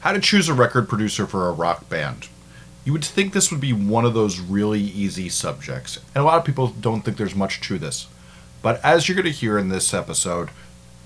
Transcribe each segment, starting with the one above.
How to choose a record producer for a rock band. You would think this would be one of those really easy subjects, and a lot of people don't think there's much to this. But as you're going to hear in this episode,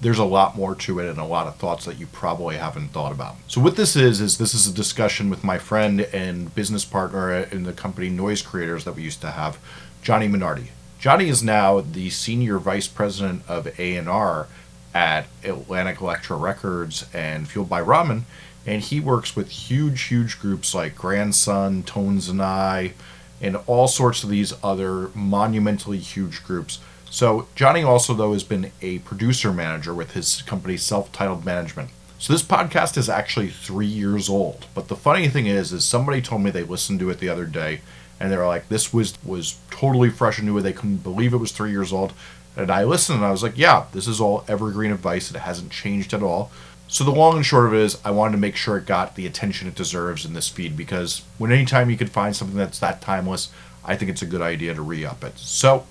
there's a lot more to it and a lot of thoughts that you probably haven't thought about. So what this is is this is a discussion with my friend and business partner in the company Noise Creators that we used to have, Johnny Minardi. Johnny is now the senior vice president of A&R at Atlantic Elektra Records and Fueled by Ramen, and he works with huge, huge groups like Grandson, Tones and I, and all sorts of these other monumentally huge groups. So Johnny also though has been a producer manager with his company Self-Titled Management. So this podcast is actually three years old. But the funny thing is, is somebody told me they listened to it the other day, and they were like, "This was was totally fresh and new. They couldn't believe it was three years old." And I listened, and I was like, "Yeah, this is all evergreen advice. It hasn't changed at all." So the long and short of it is, I wanted to make sure it got the attention it deserves in this feed because when anytime you can find something that's that timeless, I think it's a good idea to re-up it. So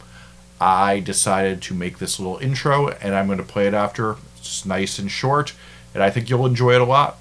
I decided to make this little intro, and I'm going to play it after. It's nice and short, and I think you'll enjoy it a lot.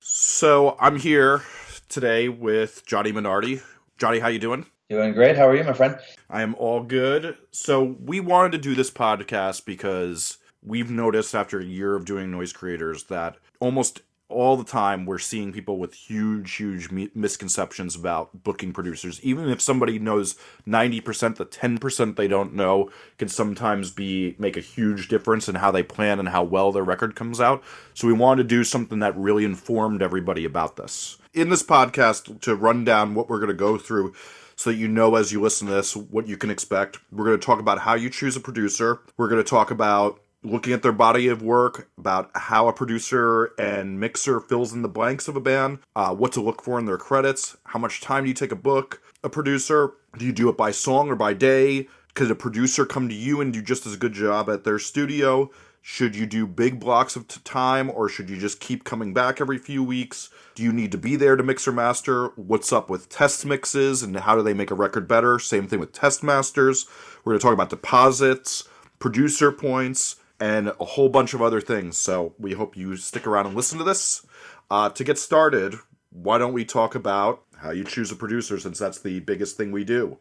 So I'm here today with Johnny Minardi. Johnny, how you doing? Doing great. How are you, my friend? I am all good. So we wanted to do this podcast because we've noticed after a year of doing noise creators that almost all the time we're seeing people with huge huge misconceptions about booking producers even if somebody knows 90% the 10% they don't know can sometimes be make a huge difference in how they plan and how well their record comes out so we wanted to do something that really informed everybody about this in this podcast to run down what we're going to go through so that you know as you listen to this what you can expect. We're going to talk about how you choose a producer. We're going to talk about looking at their body of work, about how a producer and mixer fills in the blanks of a band, uh, what to look for in their credits, how much time do you take a book a producer? Do you do it by song or by day? Could a producer come to you and do just as good job at their studio? Should you do big blocks of time or should you just keep coming back every few weeks? Do you need to be there to mix or master? What's up with test mixes and how do they make a record better? Same thing with test masters. We're going to talk about deposits, producer points, and a whole bunch of other things. So we hope you stick around and listen to this. Uh, to get started, why don't we talk about how you choose a producer since that's the biggest thing we do?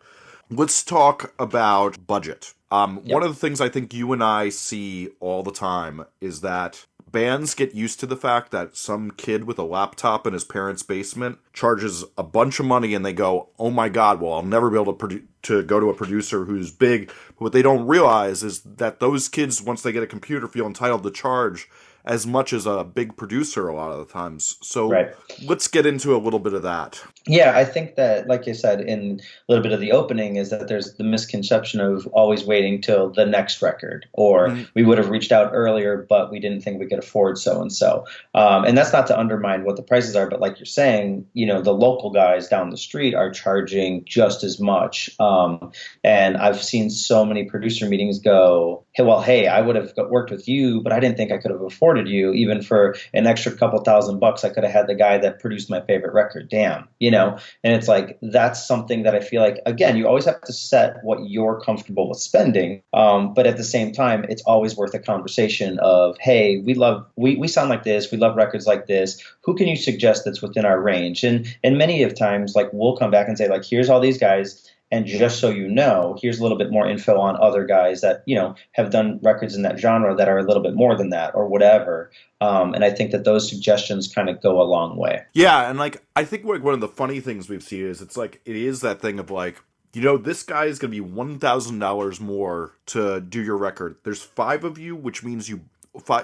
Let's talk about budget. Um, yep. One of the things I think you and I see all the time is that bands get used to the fact that some kid with a laptop in his parents' basement charges a bunch of money and they go, "Oh my god, well, I'll never be able to produ- to go to a producer who's big." But what they don't realize is that those kids once they get a computer feel entitled to charge as much as a big producer a lot of the times. So right. let's get into a little bit of that. Yeah, I think that, like you said in a little bit of the opening, is that there's the misconception of always waiting till the next record, or mm-hmm. we would have reached out earlier, but we didn't think we could afford so and so. And that's not to undermine what the prices are, but like you're saying, you know, the local guys down the street are charging just as much. Um, and I've seen so many producer meetings go, hey, well, hey, I would have worked with you, but I didn't think I could have afforded you. Even for an extra couple thousand bucks, I could have had the guy that produced my favorite record. Damn, you know? And it's like, that's something that I feel like, again, you always have to set what you're comfortable with spending. Um, but at the same time, it's always worth a conversation of, hey, we love, we, we sound like this, we love records like this. Who can you suggest that's within our range? And, and many of times, like, we'll come back and say, like, here's all these guys and just so you know, here's a little bit more info on other guys that you know have done records in that genre that are a little bit more than that, or whatever. Um, and I think that those suggestions kind of go a long way. Yeah, and like I think like one of the funny things we've seen is it's like it is that thing of like you know this guy is going to be one thousand dollars more to do your record. There's five of you, which means you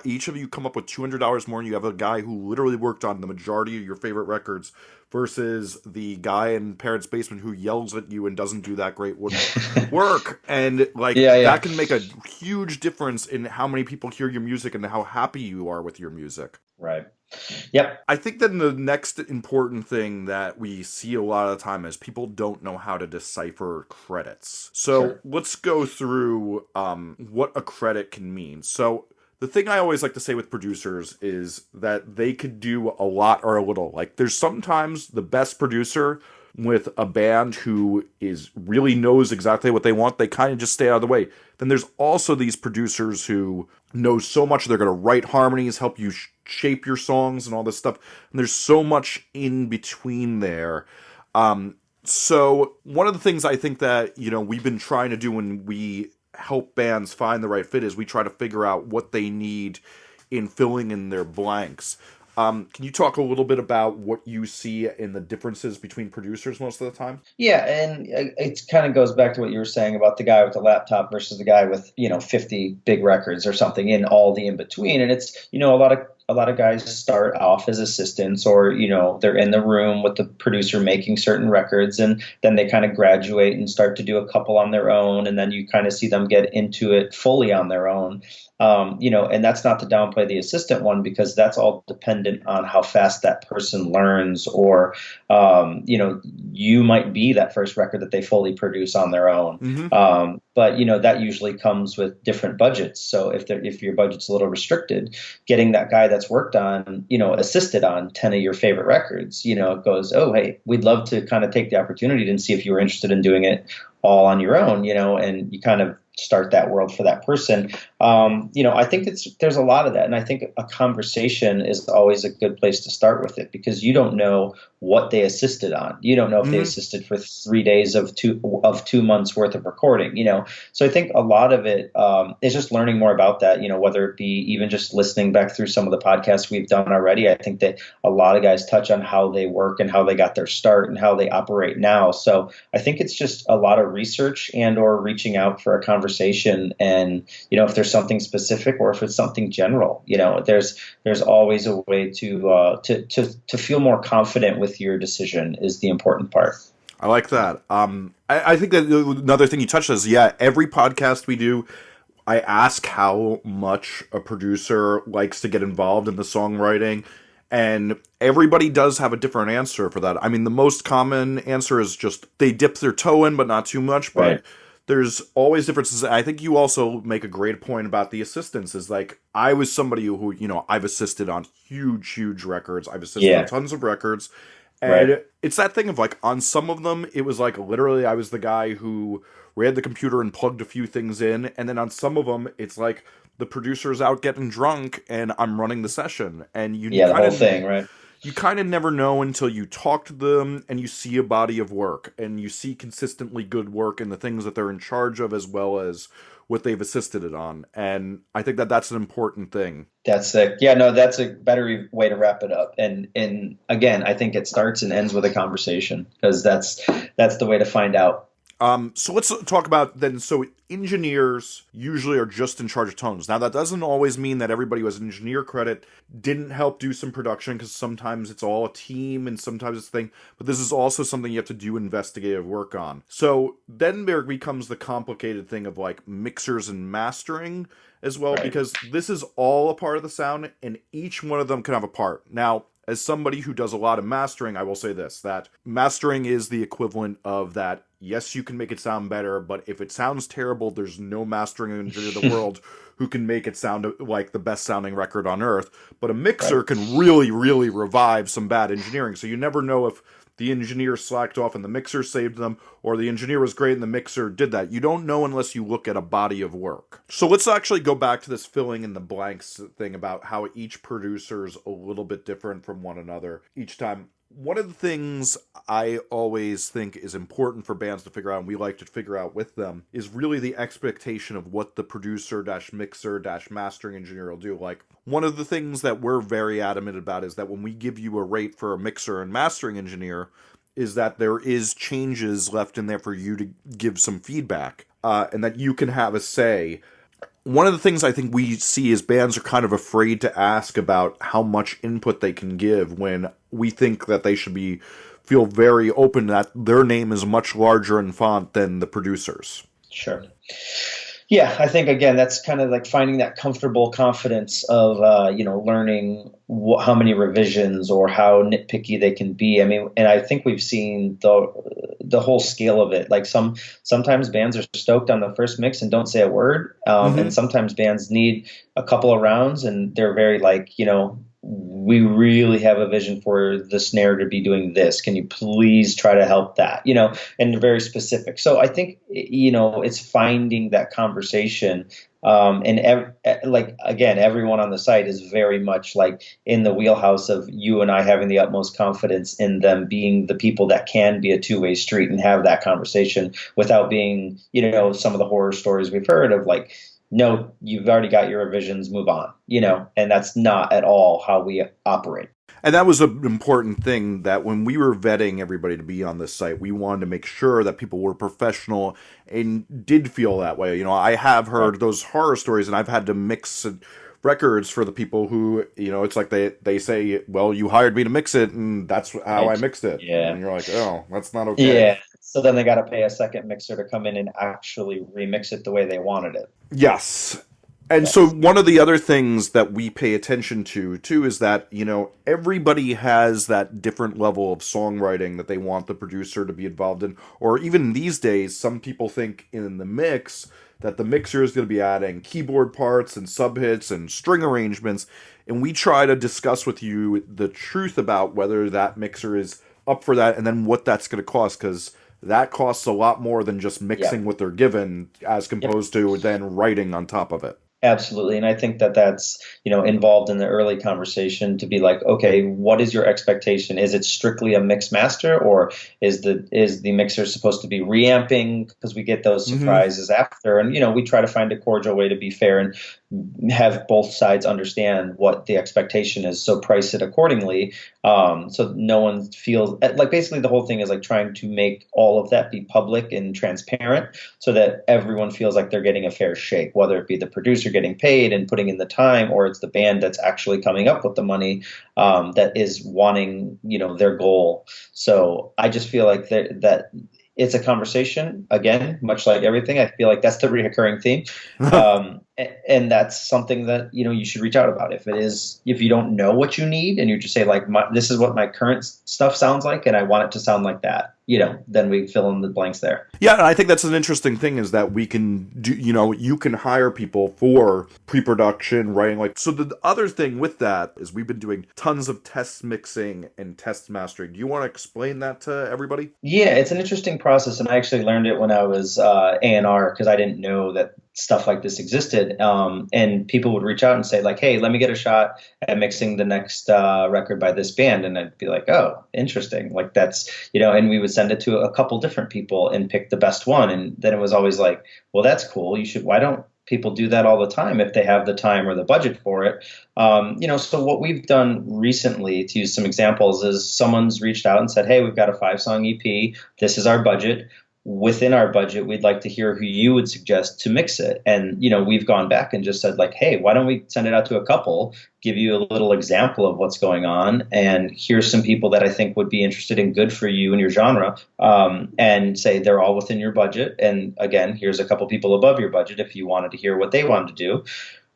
each of you come up with two hundred dollars more, and you have a guy who literally worked on the majority of your favorite records versus the guy in parents' basement who yells at you and doesn't do that great work. and like yeah, yeah. that can make a huge difference in how many people hear your music and how happy you are with your music. Right. Yep. I think that the next important thing that we see a lot of the time is people don't know how to decipher credits. So sure. let's go through um, what a credit can mean. So the thing I always like to say with producers is that they could do a lot or a little. Like there's sometimes the best producer with a band who is really knows exactly what they want, they kind of just stay out of the way. Then there's also these producers who know so much they're going to write harmonies, help you sh- shape your songs and all this stuff. And there's so much in between there. Um, so one of the things I think that, you know, we've been trying to do when we help bands find the right fit is we try to figure out what they need in filling in their blanks. Um, can you talk a little bit about what you see in the differences between producers most of the time? Yeah, and it kind of goes back to what you were saying about the guy with the laptop versus the guy with you know 50 big records or something in all the in between. And it's you know a lot of a lot of guys start off as assistants or you know they're in the room with the producer making certain records and then they kind of graduate and start to do a couple on their own and then you kind of see them get into it fully on their own um, you know, and that's not to downplay the assistant one because that's all dependent on how fast that person learns, or um, you know, you might be that first record that they fully produce on their own. Mm-hmm. Um, but you know that usually comes with different budgets. So if if your budget's a little restricted, getting that guy that's worked on, you know, assisted on ten of your favorite records, you know, it goes, oh hey, we'd love to kind of take the opportunity and see if you were interested in doing it all on your own, you know, and you kind of start that world for that person. Um, you know, I think it's there's a lot of that, and I think a conversation is always a good place to start with it because you don't know what they assisted on. You don't know if mm-hmm. they assisted for three days of two of two months worth of recording. You know, so I think a lot of it um, is just learning more about that. You know, whether it be even just listening back through some of the podcasts we've done already. I think that a lot of guys touch on how they work and how they got their start and how they operate now. So I think it's just a lot of research and or reaching out for a conversation. And you know, if there's something specific or if it's something general, you know, there's there's always a way to uh, to to to feel more confident with with your decision is the important part. I like that. Um, I, I think that another thing you touched is yeah, every podcast we do, I ask how much a producer likes to get involved in the songwriting, and everybody does have a different answer for that. I mean, the most common answer is just they dip their toe in, but not too much. But right. There's always differences. I think you also make a great point about the assistance. Is like I was somebody who you know I've assisted on huge, huge records. I've assisted yeah. on tons of records and right. it's that thing of like on some of them, it was like literally I was the guy who ran the computer and plugged a few things in, and then on some of them, it's like the producer's out getting drunk and I'm running the session, and you yeah the whole thing right. You kind of never know until you talk to them and you see a body of work and you see consistently good work and the things that they're in charge of as well as what they've assisted it on. And I think that that's an important thing. That's sick. Yeah, no, that's a better way to wrap it up. And and again, I think it starts and ends with a conversation because that's that's the way to find out um, so let's talk about then. So engineers usually are just in charge of tones. Now that doesn't always mean that everybody who has an engineer credit didn't help do some production because sometimes it's all a team and sometimes it's a thing. But this is also something you have to do investigative work on. So then there becomes the complicated thing of like mixers and mastering as well right. because this is all a part of the sound and each one of them can have a part. Now as somebody who does a lot of mastering, I will say this that mastering is the equivalent of that. Yes, you can make it sound better, but if it sounds terrible, there's no mastering in the world who can make it sound like the best sounding record on earth. But a mixer right. can really, really revive some bad engineering. So you never know if the engineer slacked off and the mixer saved them, or the engineer was great and the mixer did that. You don't know unless you look at a body of work. So let's actually go back to this filling in the blanks thing about how each producer is a little bit different from one another each time one of the things I always think is important for bands to figure out, and we like to figure out with them, is really the expectation of what the producer dash mixer dash mastering engineer will do. Like one of the things that we're very adamant about is that when we give you a rate for a mixer and mastering engineer, is that there is changes left in there for you to give some feedback, uh, and that you can have a say one of the things I think we see is bands are kind of afraid to ask about how much input they can give when we think that they should be feel very open that their name is much larger in font than the producers. Sure. Yeah, I think again that's kind of like finding that comfortable confidence of uh, you know learning wh- how many revisions or how nitpicky they can be. I mean, and I think we've seen the the whole scale of it. Like some sometimes bands are stoked on the first mix and don't say a word, um, mm-hmm. and sometimes bands need a couple of rounds and they're very like you know we really have a vision for the snare to be doing this. Can you please try to help that? You know, and very specific. So I think you know it's finding that conversation um, and ev- like again everyone on the site is very much like in the wheelhouse of you and i having the utmost confidence in them being the people that can be a two-way street and have that conversation without being you know some of the horror stories we've heard of like no, you've already got your revisions, move on, you know, and that's not at all how we operate. And that was an important thing that when we were vetting everybody to be on this site, we wanted to make sure that people were professional and did feel that way. You know, I have heard those horror stories and I've had to mix records for the people who, you know, it's like they, they say, well, you hired me to mix it and that's how I mixed it. Yeah. And you're like, oh, that's not okay. Yeah. So then they got to pay a second mixer to come in and actually remix it the way they wanted it. Yes. And so one of the other things that we pay attention to too is that, you know, everybody has that different level of songwriting that they want the producer to be involved in. Or even these days, some people think in the mix that the mixer is going to be adding keyboard parts and subhits and string arrangements. And we try to discuss with you the truth about whether that mixer is up for that and then what that's going to cost because that costs a lot more than just mixing what they're given as composed yep. to then writing on top of it absolutely and i think that that's you know involved in the early conversation to be like okay what is your expectation is it strictly a mix master or is the is the mixer supposed to be reamping because we get those mm-hmm. surprises mm-hmm. after and you know we try to find a cordial way to be fair and have both sides understand what the expectation is so price it accordingly um, so no one feels like basically the whole thing is like trying to make all of that be public and transparent so that everyone feels like they're getting a fair shake whether it be the producer getting paid and putting in the time or it's the band that's actually coming up with the money um, that is wanting you know their goal. So i just feel like that, that it's a conversation again much like everything i feel like that's the reoccurring theme. Um, and that's something that you know you should reach out about. If it is if you don't know what you need and you just say like my, this is what my current stuff sounds like and i want it to sound like that you know then we fill in the blanks there. Yeah and i think that's an interesting thing is that we can do you know you can hire people for pre-production writing like so the other thing with that is we've been doing tons of test mixing and test mastering. Do you want to explain that to everybody? Yeah it's an interesting process and i actually learned it when i was uh, a&r because i didn't know that stuff like this existed um, and people would reach out and say like hey let me get a shot at mixing the next uh, record by this band. And i'd be like oh interesting. Like that's you know and we would send it to a couple different people and pick the best one. And then it was always like well that's cool. You should why don't people do that all the time if they have the time or the budget for it? Um, you know so what we've done recently to use some examples is someone's reached out and said hey we've got a five song ep this is our budget within our budget we'd like to hear who you would suggest to mix it. And you know we've gone back and just said like hey why don't we send it out to a couple give you a little example of what's going on and here's some people that i think would be interested in good for you and your genre um, and say they're all within your budget. And again here's a couple people above your budget if you wanted to hear what they wanted to do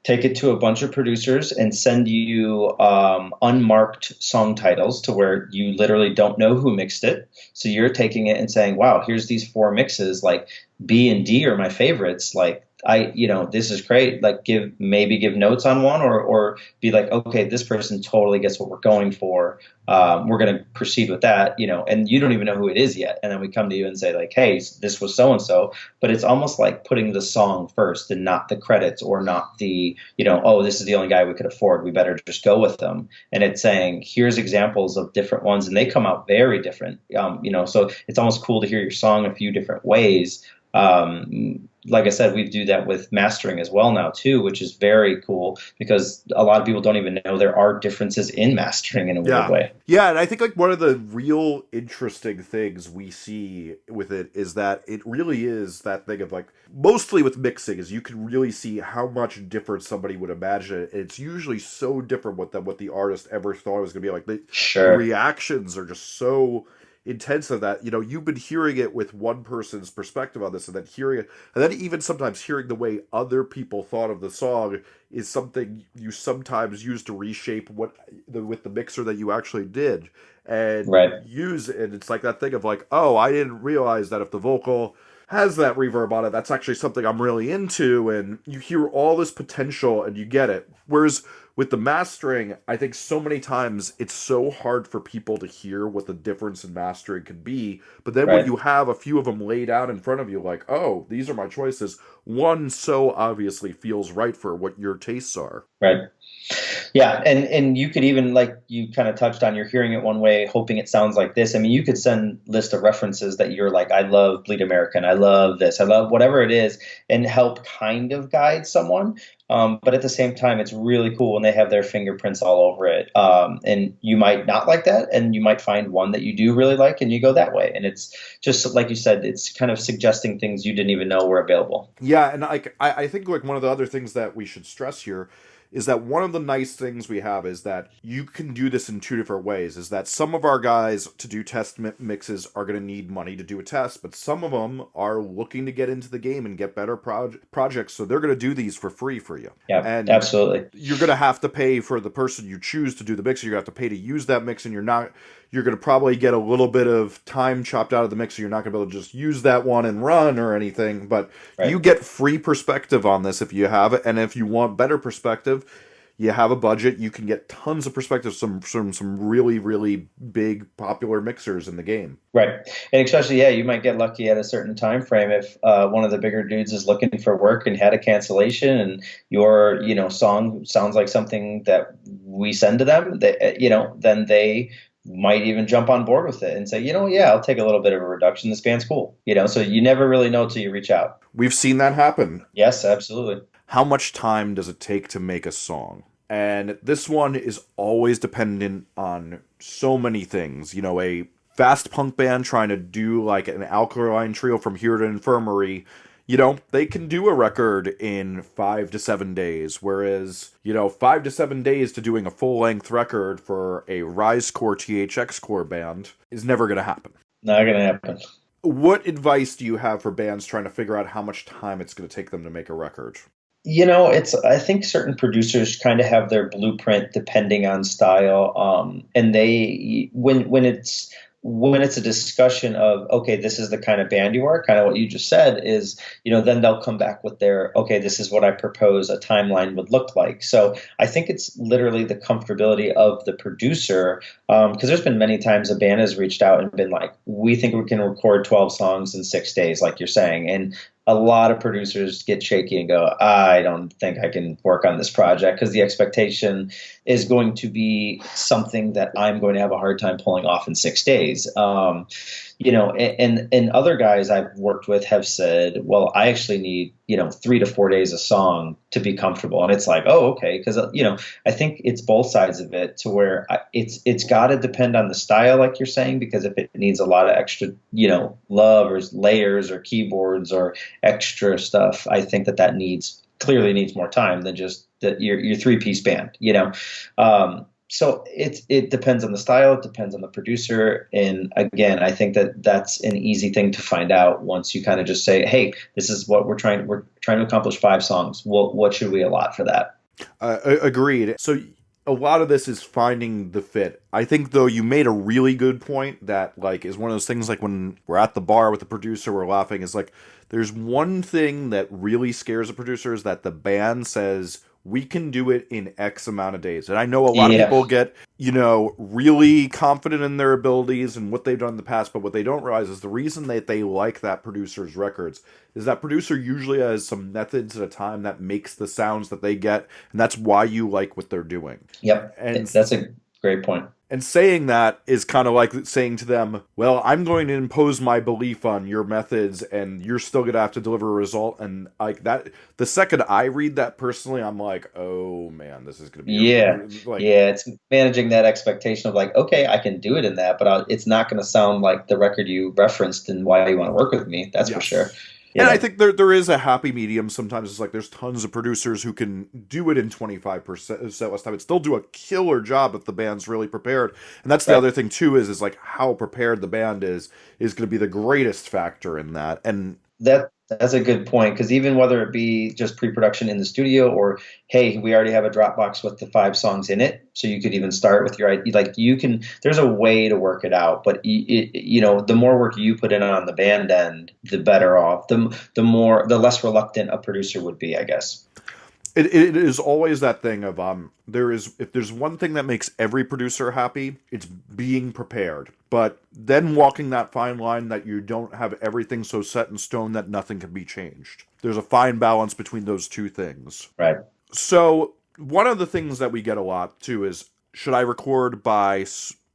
take it to a bunch of producers and send you um, unmarked song titles to where you literally don't know who mixed it. So you're taking it and saying, wow, here's these four mixes. Like B and D are my favorites. Like I, you know, this is great. Like, give maybe give notes on one, or or be like, okay, this person totally gets what we're going for. Um, we're going to proceed with that, you know, and you don't even know who it is yet, and then we come to you and say like, hey, this was so and so, but it's almost like putting the song first and not the credits or not the, you know, oh, this is the only guy we could afford. We better just go with them. And it's saying here's examples of different ones, and they come out very different, um, you know. So it's almost cool to hear your song a few different ways um, like I said, we do that with mastering as well now too, which is very cool because a lot of people don't even know there are differences in mastering in a yeah. weird way. Yeah, and I think like one of the real interesting things we see with it is that it really is that thing of like mostly with mixing is you can really see how much different somebody would imagine it. And It's usually so different what than what the artist ever thought it was going to be like. The, sure. the reactions are just so intense of that you know you've been hearing it with one person's perspective on this and then hearing it and then even sometimes hearing the way other people thought of the song is something you sometimes use to reshape what the with the mixer that you actually did and right. use and it's like that thing of like oh i didn't realize that if the vocal has that reverb on it that's actually something i'm really into and you hear all this potential and you get it whereas with the mastering, I think so many times it's so hard for people to hear what the difference in mastering could be. But then right. when you have a few of them laid out in front of you, like, oh, these are my choices, one so obviously feels right for what your tastes are. Right. Yeah, and and you could even like you kind of touched on you're hearing it one way, hoping it sounds like this. I mean, you could send list of references that you're like, I love Bleed American, I love this, I love whatever it is, and help kind of guide someone. Um, but at the same time, it's really cool when they have their fingerprints all over it. Um, and you might not like that, and you might find one that you do really like, and you go that way. And it's just like you said, it's kind of suggesting things you didn't even know were available. Yeah, and like I, I think like one of the other things that we should stress here is that one of the nice things we have is that you can do this in two different ways. Is that some of our guys to do test mixes are going to need money to do a test, but some of them are looking to get into the game and get better proj- projects, so they're going to do these for free for you. Yeah, and absolutely. You're going to have to pay for the person you choose to do the mix. You're going to have to pay to use that mix, and you're not you're going to probably get a little bit of time chopped out of the mix. So you're not going to be able to just use that one and run or anything. But right. you get free perspective on this if you have it. And if you want better perspective, you have a budget, you can get tons of perspectives from from some really really big popular mixers in the game. Right, and especially yeah, you might get lucky at a certain time frame if uh, one of the bigger dudes is looking for work and had a cancellation, and your you know song sounds like something that we send to them. That you know, then they might even jump on board with it and say, you know, yeah, I'll take a little bit of a reduction. This band's cool. You know, so you never really know till you reach out. We've seen that happen. Yes, absolutely how much time does it take to make a song? And this one is always dependent on so many things. You know, a fast punk band trying to do like an alkaline trio from here to infirmary you know, they can do a record in five to seven days, whereas, you know, five to seven days to doing a full length record for a Rise Core THX Core band is never going to happen. Not going to happen. What advice do you have for bands trying to figure out how much time it's going to take them to make a record? You know it's i think certain producers kind of have their blueprint depending on style um, and they when when it's when it's a discussion of okay this is the kind of band you are kind of what you just said is you know then they'll come back with their okay this is what i propose a timeline would look like. So i think it's literally the comfortability of the producer because um, there's been many times a band has reached out and been like we think we can record 12 songs in six days like you're saying and a lot of producers get shaky and go, I don't think I can work on this project because the expectation is going to be something that I'm going to have a hard time pulling off in six days. Um, you know, and and other guys I've worked with have said, well, I actually need you know three to four days a song to be comfortable, and it's like, oh, okay, because uh, you know I think it's both sides of it to where I, it's it's got to depend on the style, like you're saying, because if it needs a lot of extra, you know, love or layers or keyboards or extra stuff, I think that that needs clearly needs more time than just the, your your three piece band, you know. Um, so it it depends on the style, it depends on the producer, and again, I think that that's an easy thing to find out once you kind of just say, "Hey, this is what we're trying we're trying to accomplish five songs. Well, what should we allot for that?" Uh, agreed. So a lot of this is finding the fit. I think though you made a really good point that like is one of those things like when we're at the bar with the producer, we're laughing. Is like there's one thing that really scares a producer is that the band says we can do it in X amount of days. And I know a lot yeah. of people get, you know, really confident in their abilities and what they've done in the past, but what they don't realize is the reason that they like that producer's records is that producer usually has some methods at a time that makes the sounds that they get, and that's why you like what they're doing. Yep. And that's a great point. And saying that is kind of like saying to them, well, I'm going to impose my belief on your methods and you're still going to have to deliver a result. And like that, the second I read that personally, I'm like, oh man, this is going to be. Yeah. Like, yeah. It's managing that expectation of like, okay, I can do it in that, but I'll, it's not going to sound like the record you referenced and why you want to work with me. That's yes. for sure. And I think there there is a happy medium. Sometimes it's like there's tons of producers who can do it in 25% less uh, time and still do a killer job if the band's really prepared. And that's the right. other thing too is is like how prepared the band is is going to be the greatest factor in that. And that that's a good point because even whether it be just pre-production in the studio or hey, we already have a Dropbox with the five songs in it, so you could even start with your like you can. There's a way to work it out, but it, you know the more work you put in on the band end, the better off. The the more the less reluctant a producer would be, I guess. It, it is always that thing of um there is if there's one thing that makes every producer happy it's being prepared. But then walking that fine line that you don't have everything so set in stone that nothing can be changed. There's a fine balance between those two things. Right. So one of the things that we get a lot too is should i record by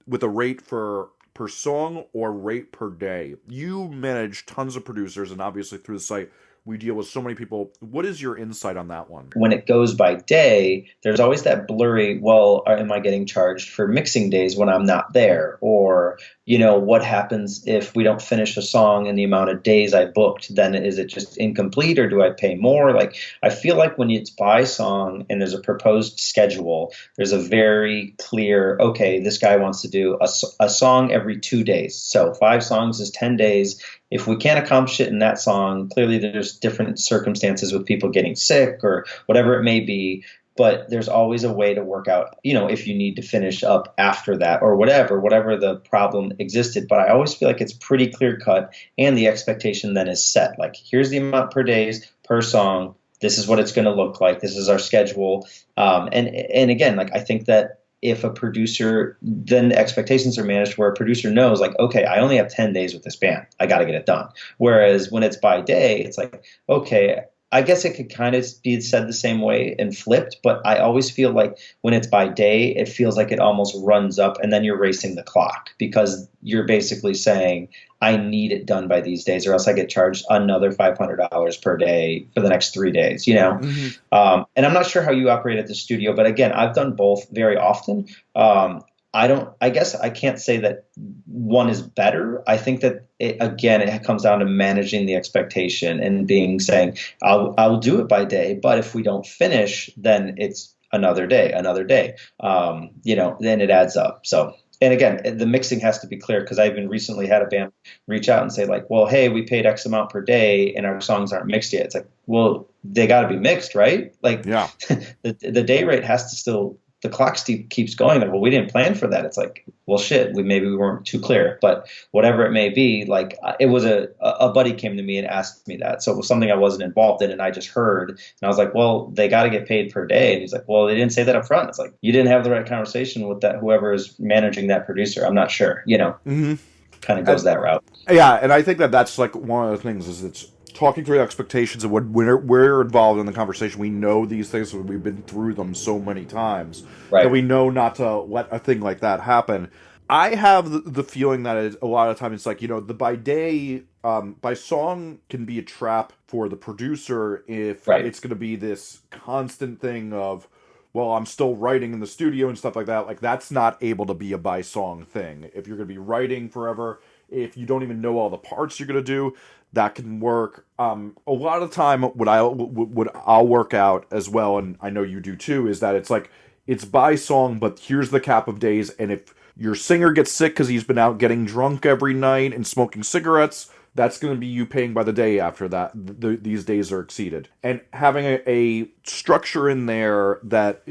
with a rate for per song or rate per day? You manage tons of producers and obviously through the site we deal with so many people. What is your insight on that one? When it goes by day, there's always that blurry, well, uh, am I getting charged for mixing days when I'm not there? Or, you know, what happens if we don't finish a song in the amount of days I booked? Then is it just incomplete or do I pay more? Like, I feel like when it's by song and there's a proposed schedule, there's a very clear, okay, this guy wants to do a, a song every two days. So five songs is 10 days if we can't accomplish it in that song, clearly there's different circumstances with people getting sick or whatever it may be. But there's always a way to work out, you know, if you need to finish up after that or whatever, whatever the problem existed. But I always feel like it's pretty clear cut and the expectation then is set. Like, here's the amount per days per song. This is what it's going to look like. This is our schedule. Um, and and again, like I think that if a producer then expectations are managed where a producer knows like okay i only have 10 days with this band i got to get it done whereas when it's by day it's like okay I guess it could kind of be said the same way and flipped, but I always feel like when it's by day, it feels like it almost runs up and then you're racing the clock because you're basically saying, I need it done by these days or else I get charged another $500 per day for the next three days, you know? Mm-hmm. Um, and I'm not sure how you operate at the studio, but again, I've done both very often. Um, I don't. I guess I can't say that one is better. I think that it, again, it comes down to managing the expectation and being saying, "I'll I'll do it by day," but if we don't finish, then it's another day, another day. Um, you know, then it adds up. So and again, the mixing has to be clear because I even recently had a band reach out and say like, "Well, hey, we paid X amount per day and our songs aren't mixed yet." It's like, well, they got to be mixed, right? Like, yeah, the the day rate has to still the clock keeps going well we didn't plan for that. It's like well shit we maybe we weren't too clear but whatever it may be like uh, it was a a buddy came to me and asked me that. So it was something i wasn't involved in and i just heard and i was like well they got to get paid per day. And he's like well they didn't say that up front. It's like you didn't have the right conversation with that whoever is managing that producer. I'm not sure you know. Mm-hmm. kind of goes that route. yeah and i think that that's like one of the things is it's talking through expectations and when we're, we're involved in the conversation, we know these things. We've been through them so many times right. that we know not to let a thing like that happen. I have the, feeling that it, a lot of times it's like you know the by day um, by song can be a trap for the producer if right. it's going to be this constant thing of well I'm still writing in the studio and stuff like that. Like that's not able to be a by song thing. If you're going to be writing forever, if you don't even know all the parts you're going to do, that can work. Um, a lot of time, what I what I'll work out as well, and I know you do too, is that it's like it's by song, but here's the cap of days, and if your singer gets sick because he's been out getting drunk every night and smoking cigarettes, that's going to be you paying by the day after that th- these days are exceeded. And having a, a structure in there that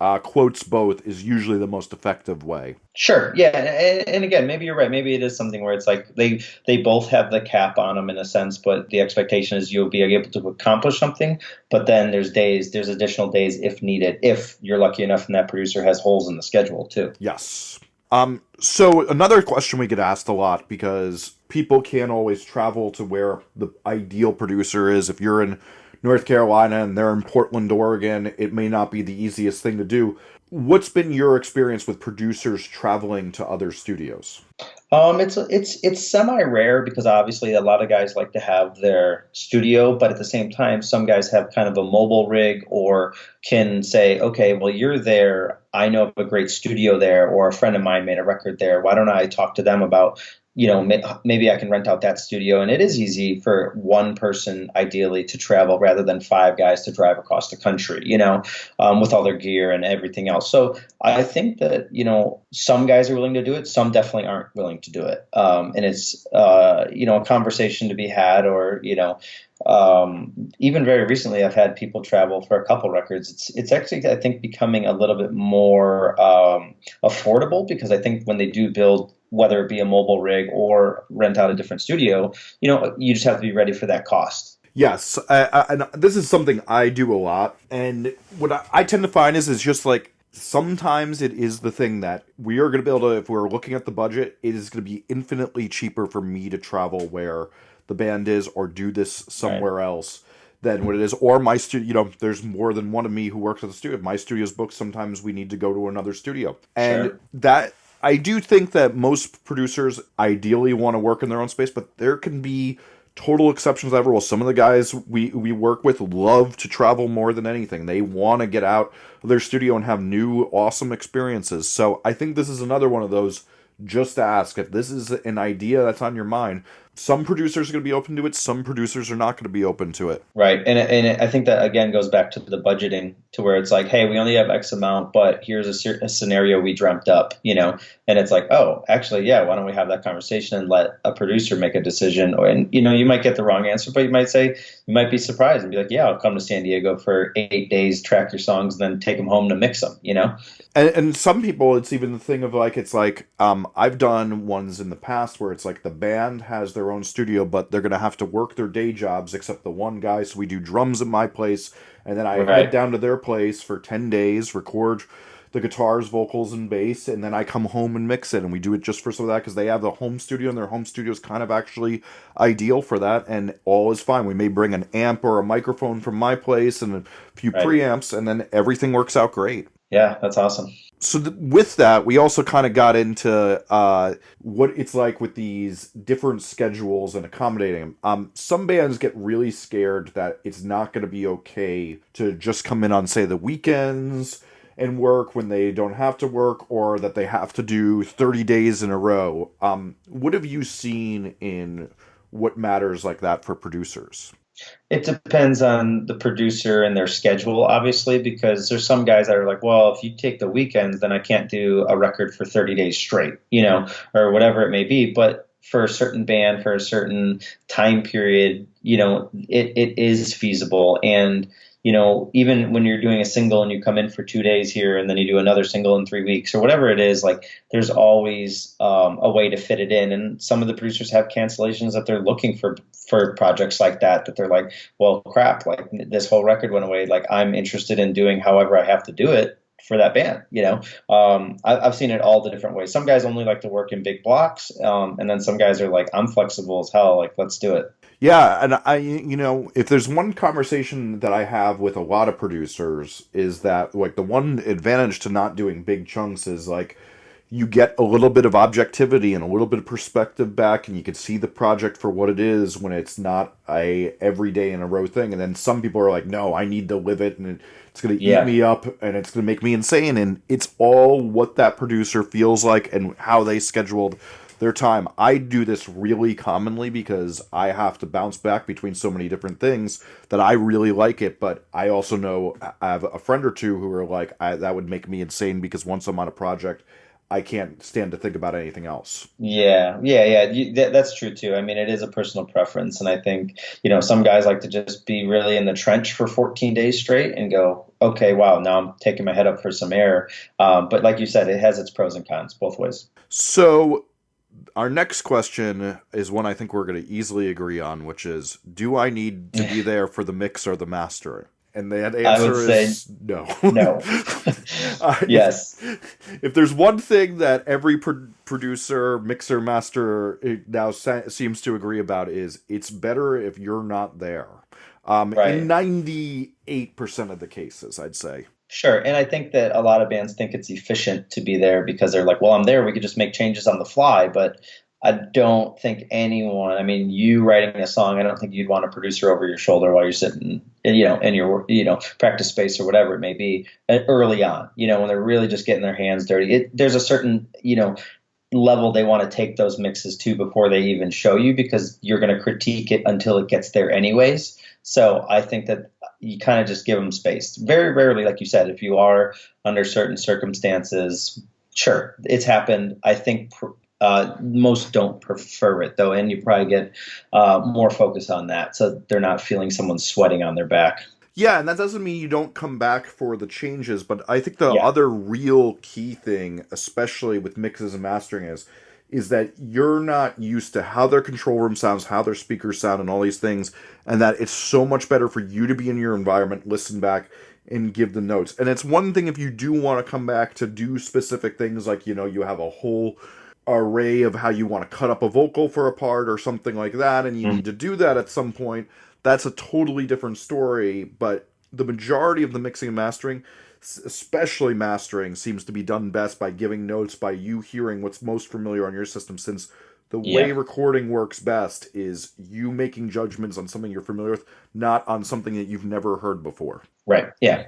uh, quotes both is usually the most effective way. Sure yeah and, and, again maybe you're right maybe it is something where it's like they they both have the cap on them in a sense but the expectation is you'll be able to accomplish something but then there's days there's additional days if needed if you're lucky enough and that producer has holes in the schedule too. Yes. Um, so another question we get asked a lot because people can't always travel to where the ideal producer is. If you're in North Carolina and they're in Portland, Oregon, it may not be the easiest thing to do. What's been your experience with producers traveling to other studios? Um, it's it's it's semi rare because obviously a lot of guys like to have their studio, but at the same time, some guys have kind of a mobile rig or can say, okay, well you're there. I know of a great studio there, or a friend of mine made a record there. Why don't I talk to them about you know, maybe I can rent out that studio. And it is easy for one person, ideally, to travel rather than five guys to drive across the country, you know, um, with all their gear and everything else. So I think that, you know, some guys are willing to do it, some definitely aren't willing to do it. Um, and it's, uh, you know, a conversation to be had, or, you know, um, even very recently, I've had people travel for a couple records. It's it's actually I think becoming a little bit more um, affordable because I think when they do build whether it be a mobile rig or rent out a different studio, you know, you just have to be ready for that cost. Yes, I, I, and this is something I do a lot, and what I, I tend to find is is just like sometimes it is the thing that we are going to be able to if we're looking at the budget it is going to be infinitely cheaper for me to travel where the band is or do this somewhere right. else than what it is or my studio you know there's more than one of me who works at the studio my studio's booked sometimes we need to go to another studio and sure. that i do think that most producers ideally want to work in their own space but there can be total exceptions ever. Well, some of the guys we we work with love to travel more than anything. They want to get out of their studio and have new awesome experiences. So I think this is another one of those. Just to ask if this is an idea that's on your mind some producers are going to be open to it some producers are not going to be open to it. Right and, and i think that again goes back to the budgeting to where it's like hey we only have x amount but here's a, a, scenario we dreamt up you know? And it's like oh actually yeah why don't we have that conversation and let a producer make a decision? Or and you know you might get the wrong answer but you might say you might be surprised and be like yeah i'll come to san diego for eight days track your songs and then take them home to mix them you know? And, and some people it's even the thing of like it's like um, i've done ones in the past where it's like the band has their own studio, but they're going to have to work their day jobs, except the one guy. So we do drums at my place, and then I right. head down to their place for 10 days, record the guitars, vocals, and bass, and then I come home and mix it. And we do it just for some of that because they have the home studio, and their home studio is kind of actually ideal for that, and all is fine. We may bring an amp or a microphone from my place and a few right. preamps, and then everything works out great. Yeah, that's awesome so th- with that, we also kind of got into uh, what it's like with these different schedules and accommodating them. Um, some bands get really scared that it's not going to be okay to just come in on, say, the weekends and work when they don't have to work, or that they have to do thirty days in a row. Um, what have you seen in what matters like that for producers? It depends on the producer and their schedule, obviously, because there's some guys that are like, well, if you take the weekends, then I can't do a record for 30 days straight, you know, or whatever it may be. But for a certain band, for a certain time period, you know, it, it is feasible. And you know, even when you're doing a single and you come in for two days here and then you do another single in three weeks or whatever it is, like there's always um, a way to fit it in. And some of the producers have cancellations that they're looking for for projects like that. That they're like, well, crap, like this whole record went away. Like I'm interested in doing however I have to do it for that band. You know, um, I, have seen it all the different ways. Some guys only like to work in big blocks, um, and then some guys are like, I'm flexible as hell. Like let's do it. Yeah, and I, you know, if there's one conversation that I have with a lot of producers is that like the one advantage to not doing big chunks is like you get a little bit of objectivity and a little bit of perspective back and you can see the project for what it is when it's not a every day in a row thing and then some people are like no i need to live it and it's going to yeah. eat me up and it's going to make me insane and it's all what that producer feels like and how they scheduled their time. I do this really commonly because I have to bounce back between so many different things that I really like it. But I also know I have a friend or two who are like, that would make me insane because once I'm on a project, I can't stand to think about anything else. Yeah, yeah, yeah. You, that, that's true too. I mean, it is a personal preference, and I think you know some guys like to just be really in the trench for 14 days straight and go, okay, wow, now I'm taking my head up for some air. Um, but like you said, it has its pros and cons both ways. So our next question is one I think we're going to easily agree on, which is Do I need to be there for the mix or the master? And the answer is no. No. uh, yes. If, if, there's one thing that every pro- producer, mixer, master now sa- seems to agree about is it's better if you're not there. Um, right. In 98% of the cases, I'd say. Sure. And I think that a lot of bands think it's efficient to be there because they're like, well, I'm there. We could just make changes on the fly. But I don't think anyone, I mean, you writing a song, I don't think you'd want a producer over your shoulder while you're sitting, you know, in your, you know, practice space or whatever it may be early on, you know, when they're really just getting their hands dirty. It, there's a certain, you know, level they want to take those mixes to before they even show you because you're going to critique it until it gets there anyways. So I think that you kind of just give them space. Very rarely, like you said, if you are under certain circumstances, sure, it's happened. I think uh, most don't prefer it though, and you probably get uh, more focus on that, so they're not feeling someone sweating on their back. Yeah, and that doesn't mean you don't come back for the changes, but I think the yeah. other real key thing, especially with mixes and mastering, is is that you're not used to how their control room sounds, how their speakers sound, and all these things, and that it's so much better for you to be in your environment, listen back, and give the notes. And it's one thing if you do want to come back to do specific things, like, you know, you have a whole array of how you want to cut up a vocal for a part or something like that, and you mm. need to do that at some point. That's a totally different story, but the majority of the mixing and mastering especially mastering seems to be done best by giving notes by you hearing what's most familiar on your system since the way yeah. recording works best is you making judgments on something you're familiar with not on something that you've never heard before. Right yeah.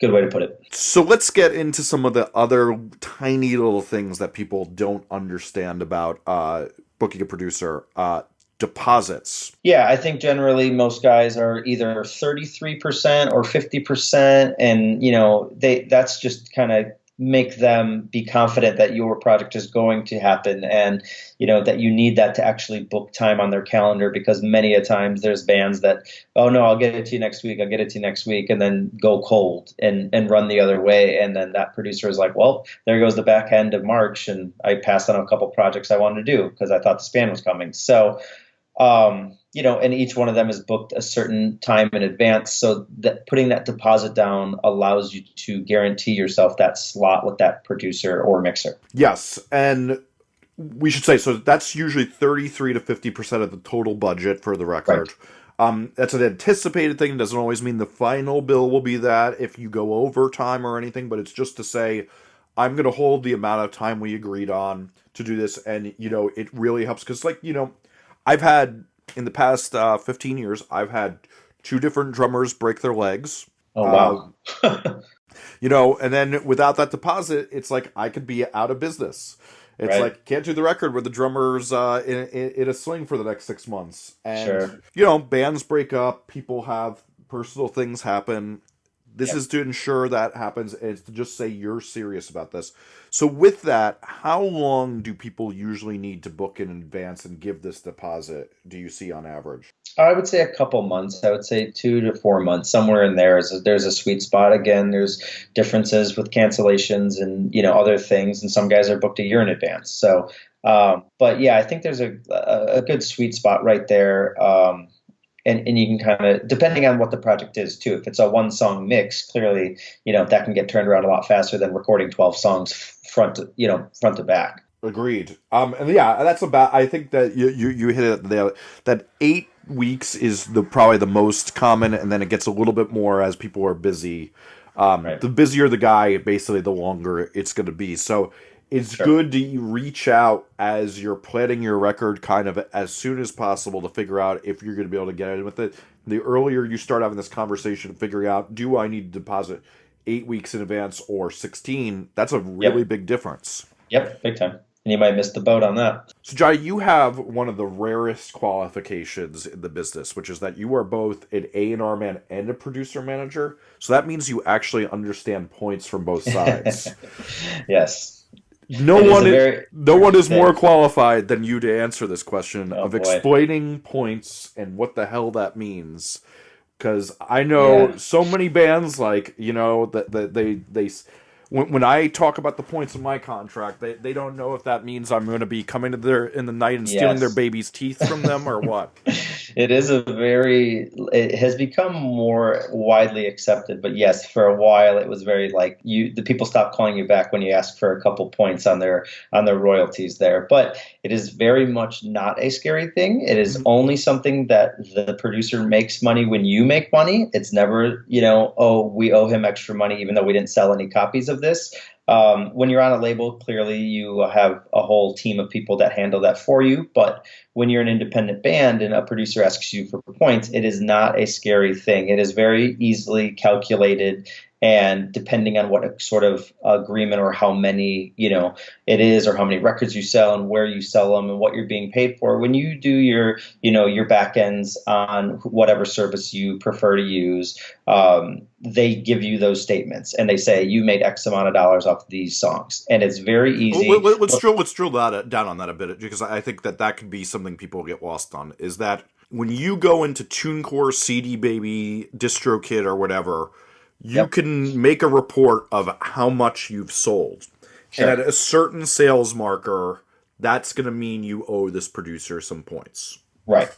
Good way to put it. So let's get into some of the other tiny little things that people don't understand about uh, booking a producer. Uh, deposits? Yeah, I think generally most guys are either 33% or 50% and you know, they that's just kind of make them be confident that your project is going to happen and you know that you need that to actually book time on their calendar because many a times there's bands that oh no I'll get it to you next week I'll get it to you next week and then go cold and and run the other way and then that producer is like well there goes the back end of March and I passed on a couple projects I wanted to do because I thought the band was coming so um, you know, and each one of them is booked a certain time in advance. So that putting that deposit down allows you to guarantee yourself that slot with that producer or mixer. Yes, and we should say so. That's usually thirty-three to fifty percent of the total budget for the record. Right. Um, that's an anticipated thing. It doesn't always mean the final bill will be that if you go over time or anything, but it's just to say, I'm going to hold the amount of time we agreed on to do this. And, you know, it really helps because, like, you know, I've had in the past uh, 15 years, I've had two different drummers break their legs. Oh wow! Um, you know, and then without that deposit, it's like I could be out of business. It's right. like can't do the record where the drummer's uh, in, in, in, a swing for the next six months. And sure. you know, bands break up, people have personal things happen. This yep. is to ensure that happens. It's to just say you're serious about this. So, with that, how long do people usually need to book in advance and give this deposit? Do you see on average? I would say a couple months. I would say two to four months, somewhere in there. Is a, there's a sweet spot. Again, there's differences with cancellations and you know other things, and some guys are booked a year in advance. So, um, but yeah, I think there's a, a, a good sweet spot right there. Um, and, and you can kind of depending on what the project is too if it's a one song mix clearly you know that can get turned around a lot faster than recording 12 songs front to, you know front to back. Agreed. Um and yeah that's about i think that you you, you hit it there that eight weeks is the probably the most common and then it gets a little bit more as people are busy. Um right. the busier the guy basically the longer it's going to be. So it's sure. good to reach out as you're planning your record kind of as soon as possible to figure out if you're going to be able to get in with it. The earlier you start having this conversation, figuring out do I need to deposit eight weeks in advance or 16, that's a really yep. big difference. Yep, big time. And you might miss the boat on that. So, Jai, you have one of the rarest qualifications in the business, which is that you are both an A and R man and a producer manager. So that means you actually understand points from both sides. yes, no one is, very, no one is more qualified than you to answer this question oh, of boy. explaining points and what the hell that means because i know yeah. so many bands like you know that, that they they when, when I talk about the points in my contract, they, they don't know if that means I'm going to be coming to their in the night and stealing yes. their baby's teeth from them or what. it is a very it has become more widely accepted but yes for a while it was very like you the people stopped calling you back when you asked for a couple points on their on their royalties there but it is very much not a scary thing. It is mm-hmm. only something that the producer makes money when you make money. It's never you know oh we owe him extra money even though we didn't sell any copies of this um, when you're on a label, clearly you have a whole team of people that handle that for you. But when you're an independent band and a producer asks you for points, it is not a scary thing. It is very easily calculated and depending on what sort of agreement or how many you know it is or how many records you sell and where you sell them and what you're being paid for when you do your you know your back ends on whatever service you prefer to use um, they give you those statements and they say you made x amount of dollars off these songs and it's very easy well, let, us drill let's drill that down on that a bit because i think that that could be something people get lost on is that when you go into tunecore cd baby distrokid or whatever you yep. can make a report of how much you've sold. Sure. And at a certain sales marker, that's going to mean you owe this producer some points. Right.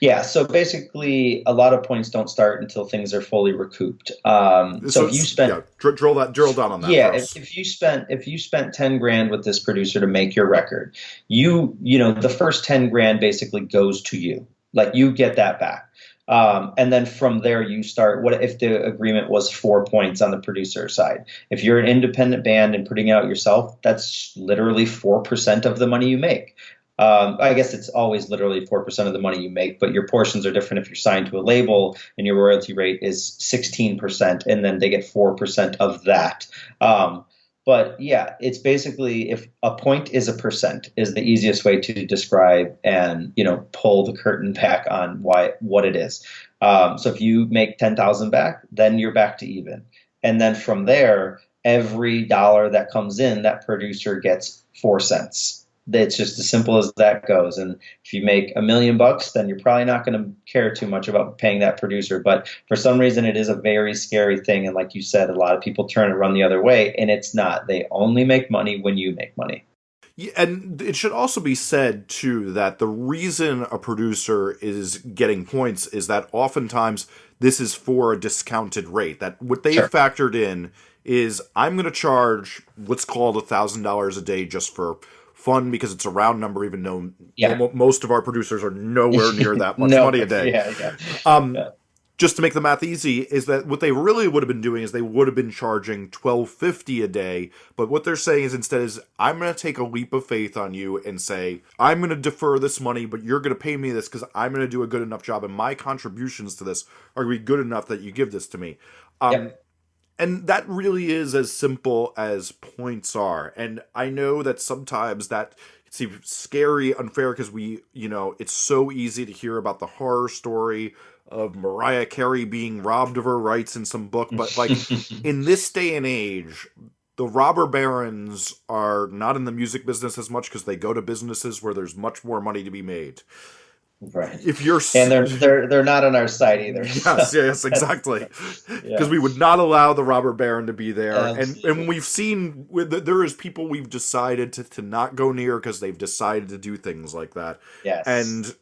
Yeah. So basically, a lot of points don't start until things are fully recouped. Um, so, so if you spent yeah, dr- drill that drill down on that. Yeah. If, if, you spent if you spent ten grand with this producer to make your record, you you know the first ten grand basically goes to you. Like you get that back. Um, and then from there, you start. What if the agreement was four points on the producer side? If you're an independent band and putting it out yourself, that's literally four percent of the money you make. Um, I guess it's always literally 4% of the money you make, but your portions are different if you're signed to a label and your royalty rate is 16%, and then they get 4% of that. Um, but yeah, it's basically if a point is a percent is the easiest way to describe and you know pull the curtain back on why what it is. Um, so if you make ten thousand back, then you're back to even, and then from there, every dollar that comes in, that producer gets four cents it's just as simple as that goes. And if you make a million bucks, then you're probably not going to care too much about paying that producer. But for some reason, it is a very scary thing. And like you said, a lot of people turn and run the other way, and it's not. They only make money when you make money. Yeah, and it should also be said too that the reason a producer is getting points is that oftentimes this is for a discounted rate. That what they sure. factored in is I'm going to charge what's called a thousand dollars a day just for fun because it's a round number, even though yeah. most of our producers are nowhere near that much no, money a day. Yeah, yeah. Um, yeah. Just to make the math easy, is that what they really would have been doing is they would have been charging twelve fifty a day. But what they're saying is instead is I'm going to take a leap of faith on you and say I'm going to defer this money, but you're going to pay me this because I'm going to do a good enough job, and my contributions to this are going to be good enough that you give this to me. Um, yep and that really is as simple as points are. And i know that sometimes that seems scary unfair because we you know it's so easy to hear about the horror story of mariah carey being robbed of her rights in some book but like in this day and age the robber barons are not in the music business as much because they go to businesses where there's much more money to be made Right. If you're and they're they're they're not on our side either. Yes, yes, exactly. Because yeah. we would not allow the robber baron to be there, Absolutely. and and we've seen there is people we've decided to to not go near because they've decided to do things like that. Yes. And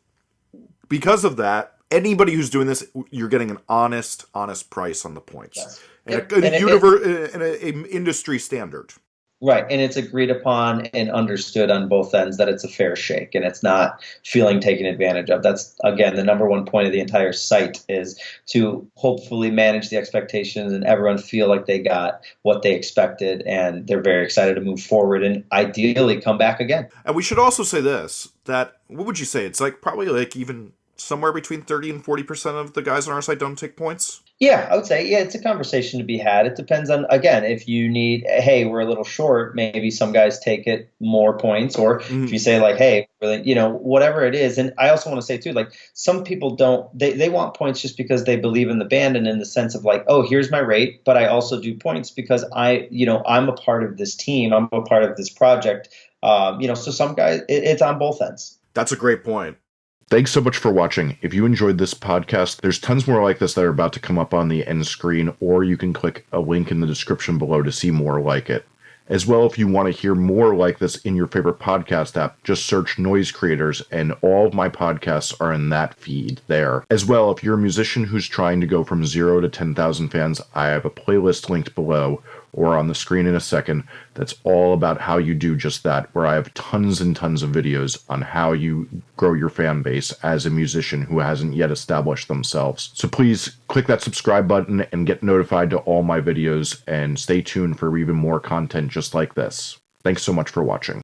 because of that, anybody who's doing this, you're getting an honest, honest price on the points, yes. and, a, and, a, universe, uh, and a, a industry standard. Right, and it's agreed upon and understood on both ends that it's a fair shake and it's not feeling taken advantage of. That's again the number one point of the entire site is to hopefully manage the expectations and everyone feel like they got what they expected and they're very excited to move forward and ideally come back again. And we should also say this that what would you say? It's like probably like even somewhere between 30 and 40% of the guys on our site don't take points? Yeah, I would say, yeah, it's a conversation to be had. It depends on, again, if you need, hey, we're a little short, maybe some guys take it more points, or mm-hmm. if you say, like, hey, really, you know, whatever it is. And I also want to say, too, like, some people don't, they, they want points just because they believe in the band and in the sense of, like, oh, here's my rate, but I also do points because I, you know, I'm a part of this team, I'm a part of this project. Um, you know, so some guys, it, it's on both ends. That's a great point. Thanks so much for watching. If you enjoyed this podcast, there's tons more like this that are about to come up on the end screen, or you can click a link in the description below to see more like it. As well, if you want to hear more like this in your favorite podcast app, just search Noise Creators, and all of my podcasts are in that feed there. As well, if you're a musician who's trying to go from zero to 10,000 fans, I have a playlist linked below or on the screen in a second that's all about how you do just that, where I have tons and tons of videos on how you grow your fan base as a musician who hasn't yet established themselves. So please click that subscribe button and get notified to all my videos and stay tuned for even more content just like this. Thanks so much for watching.